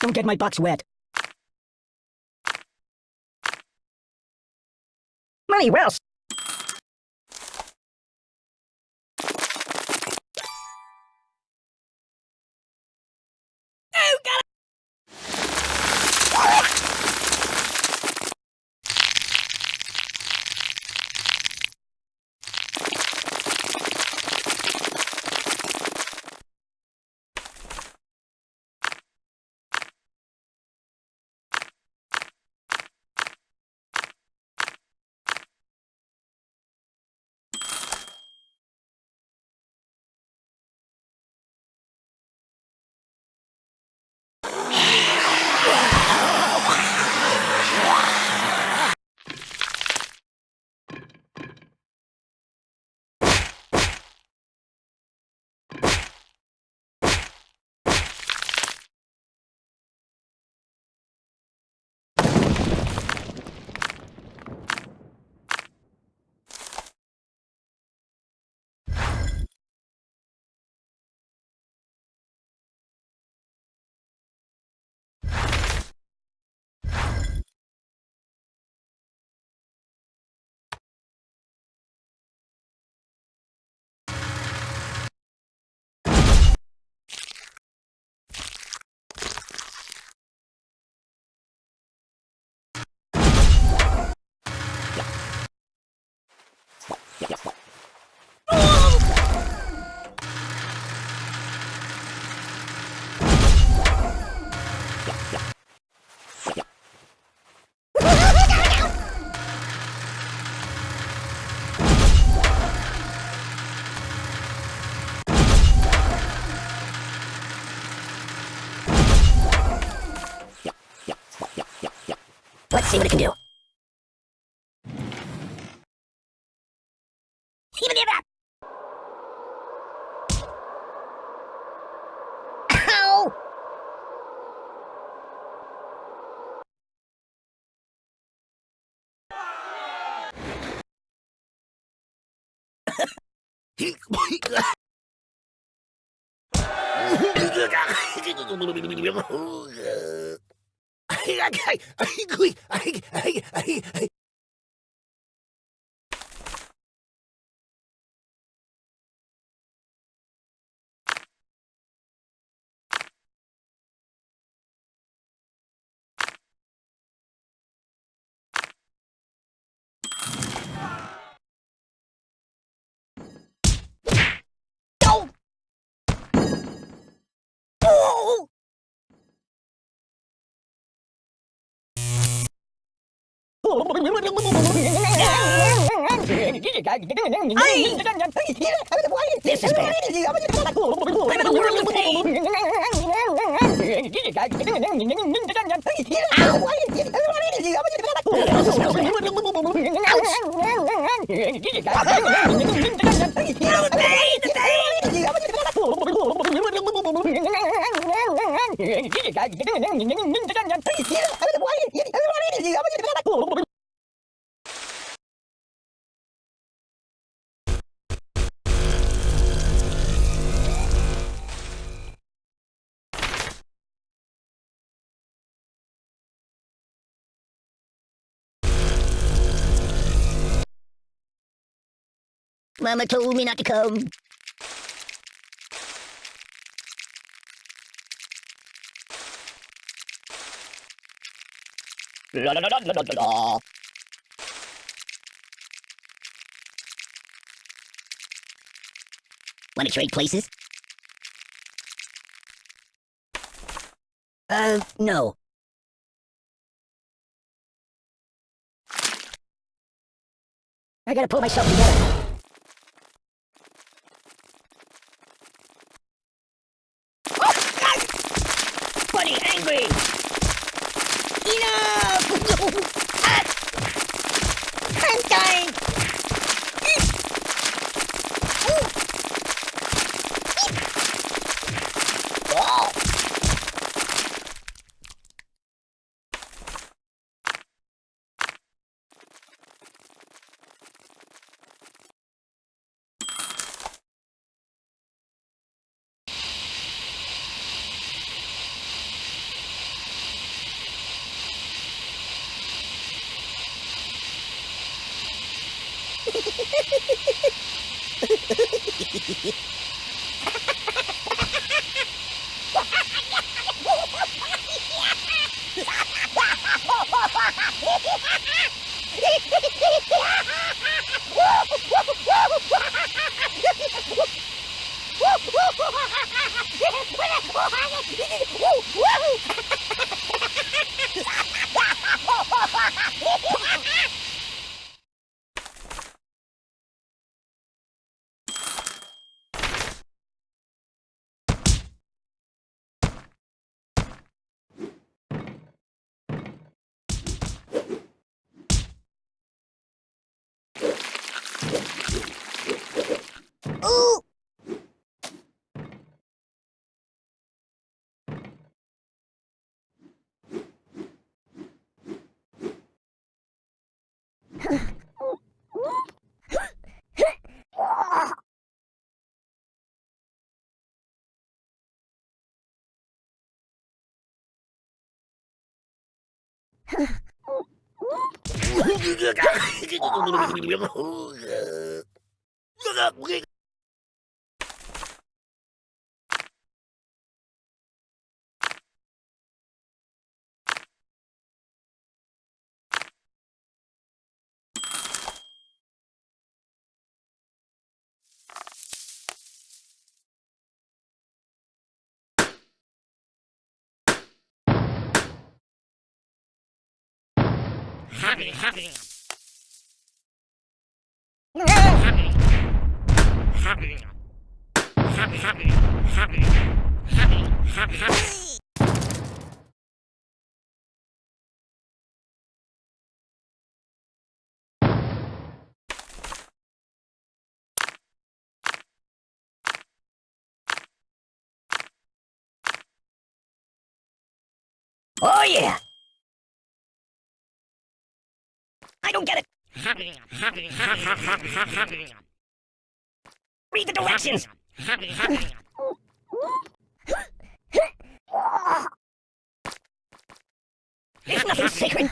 Don't get my box wet. Money, where see what it can do. Even that. Ow! Oh! This is bad. I'm Mama told me not to come. La la la la la la. Want to trade places? Uh, no. I gotta pull myself together. Enough! Woo! Ooh! Oh yeah! I don't get it! Read the directions! There's nothing sacred!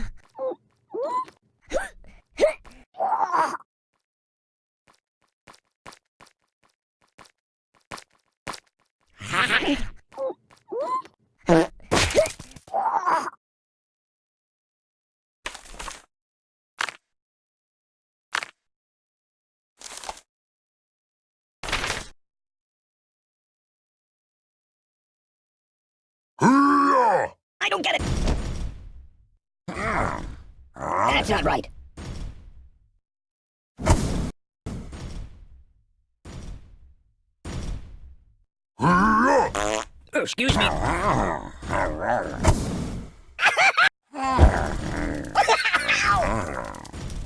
I don't get it! That's not right. Oh, excuse me.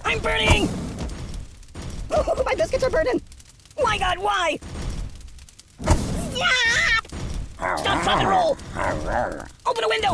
I'm burning! Oh, my biscuits are burning! My god, why? Stop, drop, and roll! Open a window!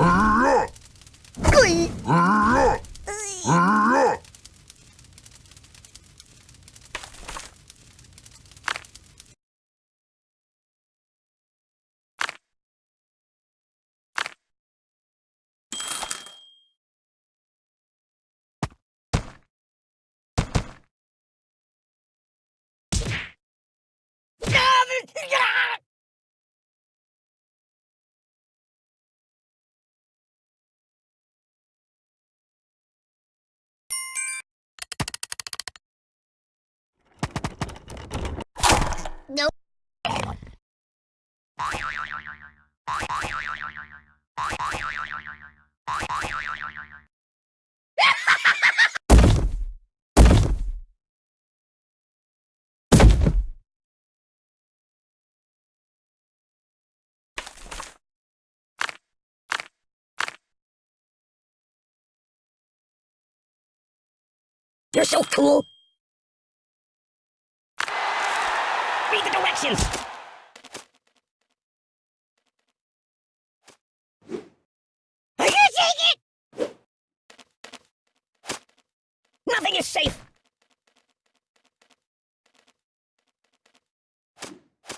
Nope. You're so cool! Read the directions! I can't it! Nothing is safe!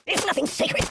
There's nothing sacred!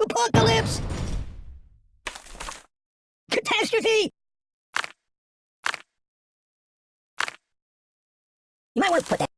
Apocalypse! Catastrophe! You might want to put that.